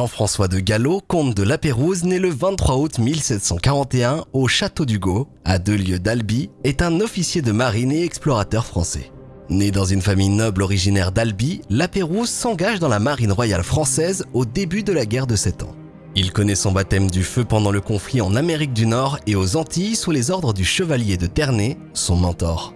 Jean-François de Gallo, comte de La Pérouse, né le 23 août 1741 au château d'Hugo, à deux lieues d'Albi, est un officier de marine et explorateur français. Né dans une famille noble originaire d'Albi, La Pérouse s'engage dans la marine royale française au début de la guerre de Sept Ans. Il connaît son baptême du feu pendant le conflit en Amérique du Nord et aux Antilles sous les ordres du chevalier de Ternay, son mentor.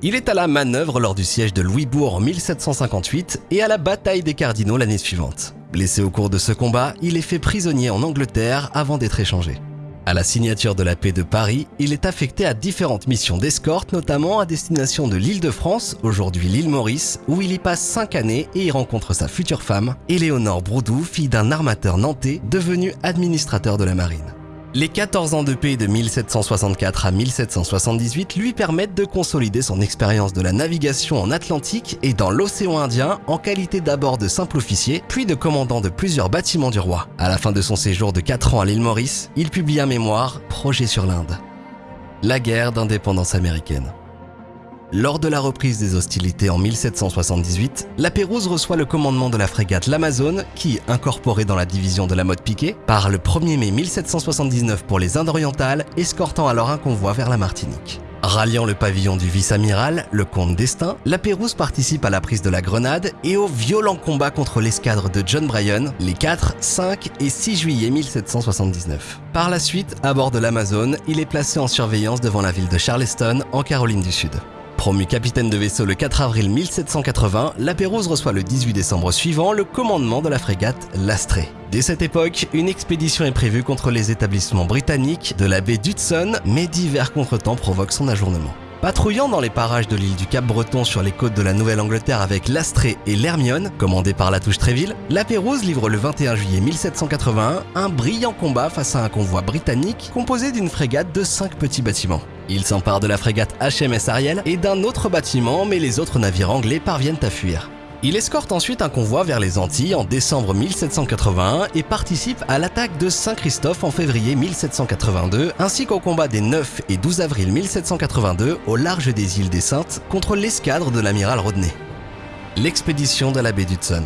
Il est à la manœuvre lors du siège de Louisbourg en 1758 et à la bataille des Cardinaux l'année suivante. Blessé au cours de ce combat, il est fait prisonnier en Angleterre avant d'être échangé. À la signature de la paix de Paris, il est affecté à différentes missions d'escorte, notamment à destination de l'île de France, aujourd'hui l'île Maurice, où il y passe 5 années et y rencontre sa future femme, Éléonore Broudou, fille d'un armateur nantais devenu administrateur de la marine. Les 14 ans de paix de 1764 à 1778 lui permettent de consolider son expérience de la navigation en Atlantique et dans l'océan Indien en qualité d'abord de simple officier, puis de commandant de plusieurs bâtiments du roi. À la fin de son séjour de 4 ans à l'île Maurice, il publie un mémoire, Projet sur l'Inde. La guerre d'indépendance américaine. Lors de la reprise des hostilités en 1778, la Pérouse reçoit le commandement de la frégate l'Amazone qui, incorporée dans la division de la mode Piquet, part le 1er mai 1779 pour les Indes orientales, escortant alors un convoi vers la Martinique. Ralliant le pavillon du vice-amiral, le comte d'Estaing, la Pérouse participe à la prise de la Grenade et au violent combat contre l'escadre de John Bryan les 4, 5 et 6 juillet 1779. Par la suite, à bord de l'Amazone, il est placé en surveillance devant la ville de Charleston, en Caroline du Sud. Promu capitaine de vaisseau le 4 avril 1780, la Pérouse reçoit le 18 décembre suivant le commandement de la frégate l'Astrée. Dès cette époque, une expédition est prévue contre les établissements britanniques de la baie d'Hudson, mais divers contretemps provoquent son ajournement. Patrouillant dans les parages de l'île du Cap-Breton sur les côtes de la Nouvelle-Angleterre avec l'Astrée et l'Hermione, commandé par la touche Tréville, la Pérouse livre le 21 juillet 1781 un brillant combat face à un convoi britannique composé d'une frégate de 5 petits bâtiments. Il s'empare de la frégate HMS Ariel et d'un autre bâtiment, mais les autres navires anglais parviennent à fuir. Il escorte ensuite un convoi vers les Antilles en décembre 1781 et participe à l'attaque de Saint-Christophe en février 1782, ainsi qu'au combat des 9 et 12 avril 1782 au large des îles des Saintes contre l'escadre de l'amiral Rodney. L'expédition de la baie d'Hudson.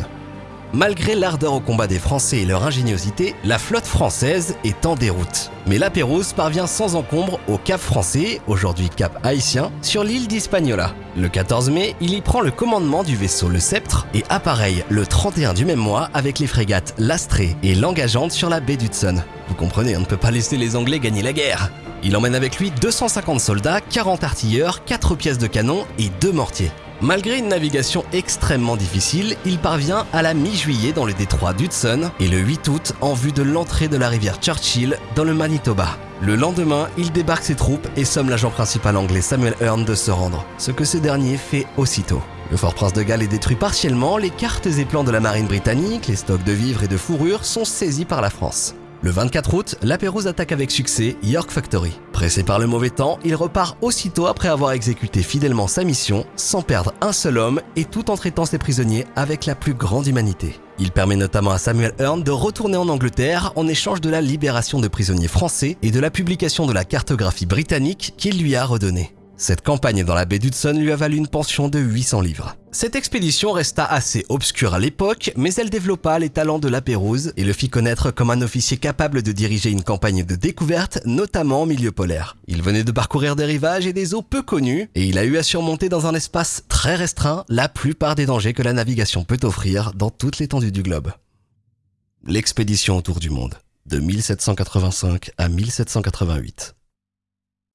Malgré l'ardeur au combat des Français et leur ingéniosité, la flotte française est en déroute. Mais la Pérouse parvient sans encombre au Cap français, aujourd'hui Cap haïtien, sur l'île d'Hispaniola. Le 14 mai, il y prend le commandement du vaisseau Le Sceptre et appareille le 31 du même mois avec les frégates L'Astrée et l'Engageante sur la baie d'Hudson. Vous comprenez, on ne peut pas laisser les Anglais gagner la guerre. Il emmène avec lui 250 soldats, 40 artilleurs, 4 pièces de canon et 2 mortiers. Malgré une navigation extrêmement difficile, il parvient à la mi-juillet dans le détroit d'Hudson et le 8 août en vue de l'entrée de la rivière Churchill dans le Manitoba. Le lendemain, il débarque ses troupes et somme l'agent principal anglais Samuel Hearn de se rendre, ce que ce dernier fait aussitôt. Le fort Prince de Galles est détruit partiellement, les cartes et plans de la marine britannique, les stocks de vivres et de fourrures sont saisis par la France. Le 24 août, la Pérouse attaque avec succès York Factory. Pressé par le mauvais temps, il repart aussitôt après avoir exécuté fidèlement sa mission, sans perdre un seul homme et tout en traitant ses prisonniers avec la plus grande humanité. Il permet notamment à Samuel Hearn de retourner en Angleterre en échange de la libération de prisonniers français et de la publication de la cartographie britannique qu'il lui a redonnée. Cette campagne dans la baie d'Hudson lui a valu une pension de 800 livres. Cette expédition resta assez obscure à l'époque, mais elle développa les talents de la Pérouse et le fit connaître comme un officier capable de diriger une campagne de découverte, notamment en milieu polaire. Il venait de parcourir des rivages et des eaux peu connues, et il a eu à surmonter dans un espace très restreint la plupart des dangers que la navigation peut offrir dans toute l'étendue du globe. L'expédition autour du monde, de 1785 à 1788.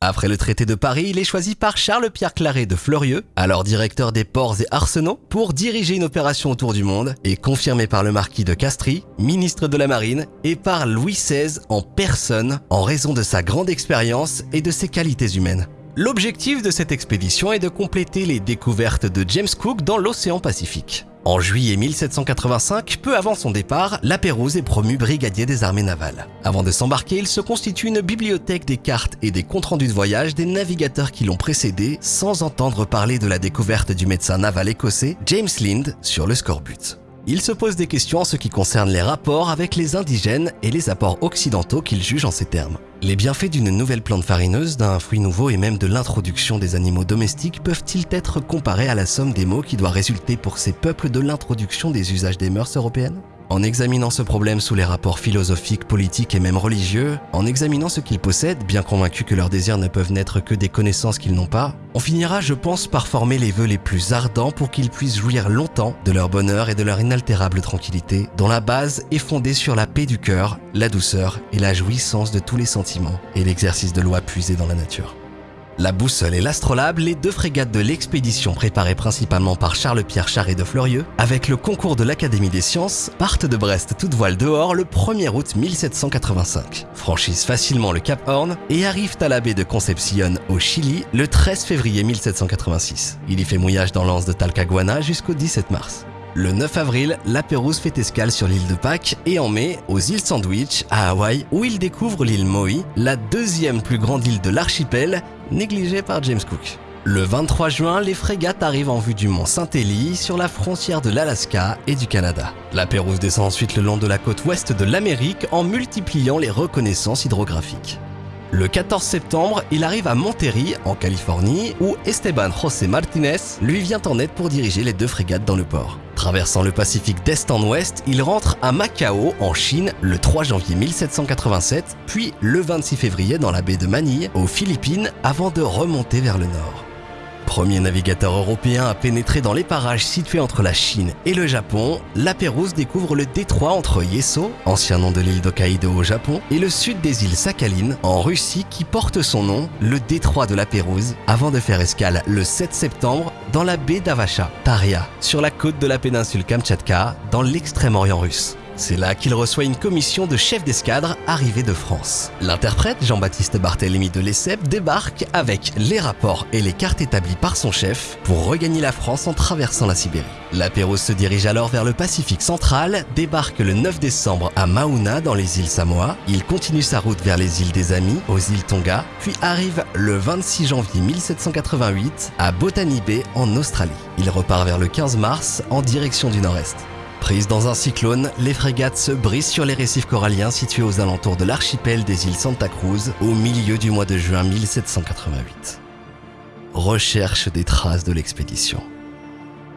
Après le traité de Paris, il est choisi par Charles-Pierre Claret de Fleurieux, alors directeur des ports et arsenaux, pour diriger une opération autour du monde et confirmé par le marquis de Castries, ministre de la Marine, et par Louis XVI en personne en raison de sa grande expérience et de ses qualités humaines. L'objectif de cette expédition est de compléter les découvertes de James Cook dans l'océan Pacifique. En juillet 1785, peu avant son départ, la Pérouse est promu brigadier des armées navales. Avant de s'embarquer, il se constitue une bibliothèque des cartes et des comptes rendus de voyage des navigateurs qui l'ont précédé, sans entendre parler de la découverte du médecin naval écossais James Lind sur le scorbut. Il se pose des questions en ce qui concerne les rapports avec les indigènes et les apports occidentaux qu'il juge en ces termes. Les bienfaits d'une nouvelle plante farineuse, d'un fruit nouveau et même de l'introduction des animaux domestiques peuvent-ils être comparés à la somme des mots qui doit résulter pour ces peuples de l'introduction des usages des mœurs européennes? En examinant ce problème sous les rapports philosophiques, politiques et même religieux, en examinant ce qu'ils possèdent, bien convaincus que leurs désirs ne peuvent n'être que des connaissances qu'ils n'ont pas, on finira, je pense, par former les vœux les plus ardents pour qu'ils puissent jouir longtemps de leur bonheur et de leur inaltérable tranquillité, dont la base est fondée sur la paix du cœur, la douceur et la jouissance de tous les sentiments et l'exercice de lois puisées dans la nature. La Boussole et l'Astrolabe, les deux frégates de l'expédition préparées principalement par Charles-Pierre Charret de Fleurieux, avec le concours de l'Académie des sciences, partent de Brest toute voile dehors le 1er août 1785, franchissent facilement le Cap Horn et arrivent à la baie de Concepción au Chili le 13 février 1786. Il y fait mouillage dans l'anse de Talcahuana jusqu'au 17 mars. Le 9 avril, la Pérouse fait escale sur l'île de Pâques et en mai, aux îles Sandwich, à Hawaï, où il découvre l'île Maui, la deuxième plus grande île de l'archipel, négligée par James Cook. Le 23 juin, les frégates arrivent en vue du mont Saint-Élie sur la frontière de l'Alaska et du Canada. La Pérouse descend ensuite le long de la côte ouest de l'Amérique en multipliant les reconnaissances hydrographiques. Le 14 septembre, il arrive à Monterrey, en Californie, où Esteban José Martinez lui vient en aide pour diriger les deux frégates dans le port. Traversant le Pacifique d'est en ouest, il rentre à Macao, en Chine, le 3 janvier 1787, puis le 26 février dans la baie de Manille, aux Philippines, avant de remonter vers le nord. Premier navigateur européen à pénétrer dans les parages situés entre la Chine et le Japon, la Pérouse découvre le détroit entre Yeso, ancien nom de l'île d'Hokkaido au Japon, et le sud des îles Sakhalin en Russie qui porte son nom, le détroit de la Pérouse, avant de faire escale le 7 septembre dans la baie d'Avacha, Taria, sur la côte de la péninsule Kamtchatka, dans l'extrême-orient russe. C'est là qu'il reçoit une commission de chef d'escadre arrivé de France. L'interprète Jean-Baptiste Barthélemy de Lesseps débarque avec les rapports et les cartes établies par son chef pour regagner la France en traversant la Sibérie. La Pérouse se dirige alors vers le Pacifique central, débarque le 9 décembre à Mauna dans les îles Samoa, il continue sa route vers les îles des Amis, aux îles Tonga, puis arrive le 26 janvier 1788 à Botany Bay en Australie. Il repart vers le 15 mars en direction du nord-est. Prises dans un cyclone, les frégates se brisent sur les récifs coralliens situés aux alentours de l'archipel des îles Santa Cruz au milieu du mois de juin 1788. Recherche des traces de l'expédition.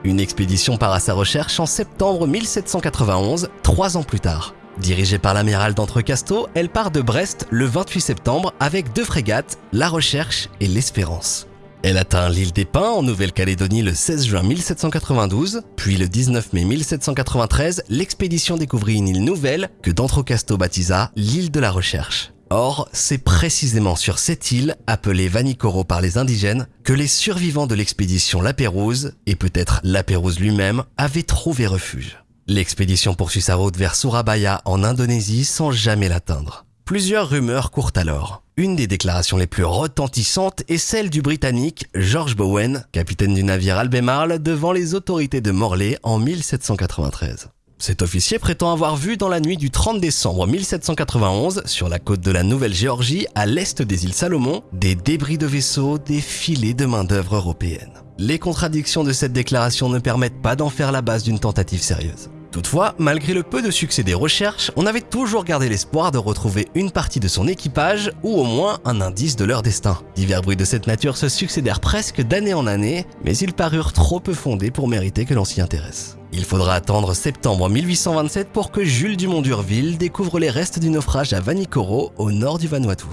Une expédition part à sa recherche en septembre 1791, trois ans plus tard. Dirigée par l'amiral d'Entrecasteaux, elle part de Brest le 28 septembre avec deux frégates, La Recherche et l'Espérance. Elle atteint l'île des Pins en Nouvelle-Calédonie le 16 juin 1792, puis le 19 mai 1793, l'expédition découvrit une île nouvelle que D'Entrecasteaux baptisa l'île de la Recherche. Or, c'est précisément sur cette île, appelée Vanikoro par les indigènes, que les survivants de l'expédition La Pérouse, et peut-être La Pérouse lui-même, avaient trouvé refuge. L'expédition poursuit sa route vers Surabaya en Indonésie sans jamais l'atteindre. Plusieurs rumeurs courent alors. Une des déclarations les plus retentissantes est celle du Britannique George Bowen, capitaine du navire Albemarle, devant les autorités de Morlaix en 1793. Cet officier prétend avoir vu dans la nuit du 30 décembre 1791, sur la côte de la Nouvelle-Géorgie, à l'est des îles Salomon, des débris de vaisseaux, des filets de main-d'œuvre européenne. Les contradictions de cette déclaration ne permettent pas d'en faire la base d'une tentative sérieuse. Toutefois, malgré le peu de succès des recherches, on avait toujours gardé l'espoir de retrouver une partie de son équipage ou au moins un indice de leur destin. Divers bruits de cette nature se succédèrent presque d'année en année, mais ils parurent trop peu fondés pour mériter que l'on s'y intéresse. Il faudra attendre septembre 1827 pour que Jules Dumont d'Urville découvre les restes du naufrage à Vanikoro, au nord du Vanuatu.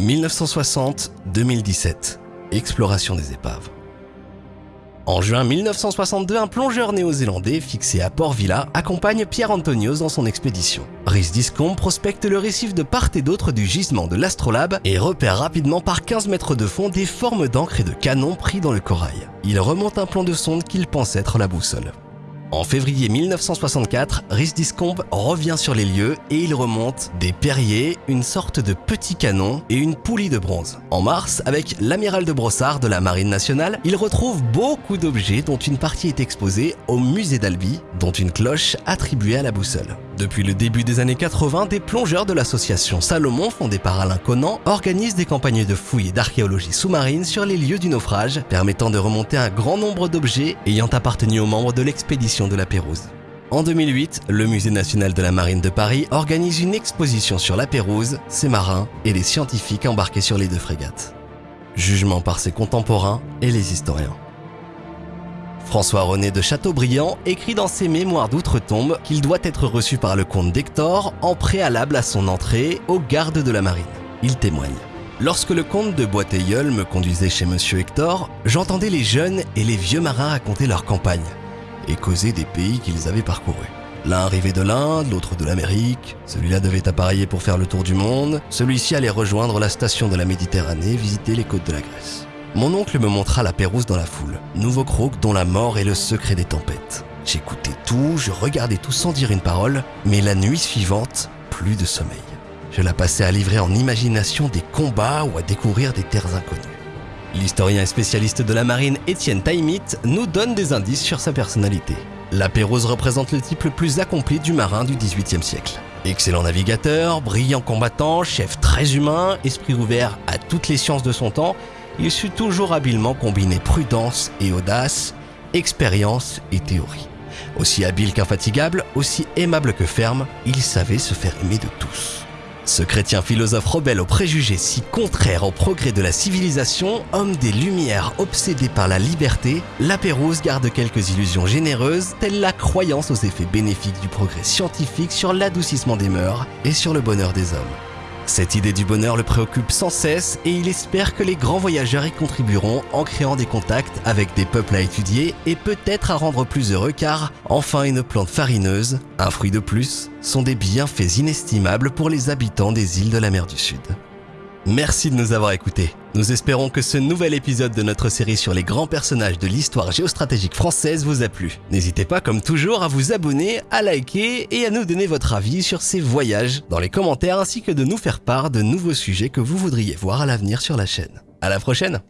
1960-2017 Exploration des épaves. En juin 1962, un plongeur néo-zélandais fixé à Port Vila accompagne Pierre Antonios dans son expédition. Rhys Discombe prospecte le récif de part et d'autre du gisement de l'Astrolabe et repère rapidement par 15 mètres de fond des formes d'encre et de canons pris dans le corail. Il remonte un plan de sonde qu'il pense être la boussole. En février 1964, Rhys Discombe revient sur les lieux et il remonte des perriers, une sorte de petit canon et une poulie de bronze. En mars, avec l'amiral de Brossard de la Marine nationale, il retrouve beaucoup d'objets dont une partie est exposée au musée d'Albi, dont une cloche attribuée à la boussole. Depuis le début des années 80, des plongeurs de l'association Salomon, fondée par Alain Conan, organisent des campagnes de fouilles et d'archéologie sous-marine sur les lieux du naufrage, permettant de remonter un grand nombre d'objets ayant appartenu aux membres de l'expédition de la Pérouse. En 2008, le Musée national de la marine de Paris organise une exposition sur la Pérouse, ses marins et les scientifiques embarqués sur les deux frégates. Jugement par ses contemporains et les historiens. François-René de Chateaubriand écrit dans ses mémoires d'outre-tombe qu'il doit être reçu par le comte d'Hector en préalable à son entrée aux gardes de la marine. Il témoigne. Lorsque le comte de Boiteilleul me conduisait chez monsieur Hector, j'entendais les jeunes et les vieux marins raconter leur campagne et causer des pays qu'ils avaient parcourus. L'un arrivait de l'Inde, l'autre de l'Amérique, celui-là devait appareiller pour faire le tour du monde, celui-ci allait rejoindre la station de la Méditerranée, visiter les côtes de la Grèce. Mon oncle me montra la Pérouse dans la foule, nouveau croc dont la mort est le secret des tempêtes. J'écoutais tout, je regardais tout sans dire une parole, mais la nuit suivante, plus de sommeil. Je la passais à livrer en imagination des combats ou à découvrir des terres inconnues. L'historien et spécialiste de la marine Étienne Taimit nous donne des indices sur sa personnalité. La Pérouse représente le type le plus accompli du marin du XVIIIe siècle. Excellent navigateur, brillant combattant, chef très humain, esprit ouvert à toutes les sciences de son temps, il sut toujours habilement combiner prudence et audace, expérience et théorie. Aussi habile qu'infatigable, aussi aimable que ferme, il savait se faire aimer de tous. Ce chrétien philosophe rebelle aux préjugés si contraires au progrès de la civilisation, homme des Lumières obsédé par la liberté, la Pérouse garde quelques illusions généreuses, telles la croyance aux effets bénéfiques du progrès scientifique sur l'adoucissement des mœurs et sur le bonheur des hommes. Cette idée du bonheur le préoccupe sans cesse et il espère que les grands voyageurs y contribueront en créant des contacts avec des peuples à étudier et peut-être à rendre plus heureux car, enfin une plante farineuse, un fruit de plus, sont des bienfaits inestimables pour les habitants des îles de la mer du Sud. Merci de nous avoir écoutés. Nous espérons que ce nouvel épisode de notre série sur les grands personnages de l'histoire géostratégique française vous a plu. N'hésitez pas comme toujours à vous abonner, à liker et à nous donner votre avis sur ces voyages dans les commentaires ainsi que de nous faire part de nouveaux sujets que vous voudriez voir à l'avenir sur la chaîne. À la prochaine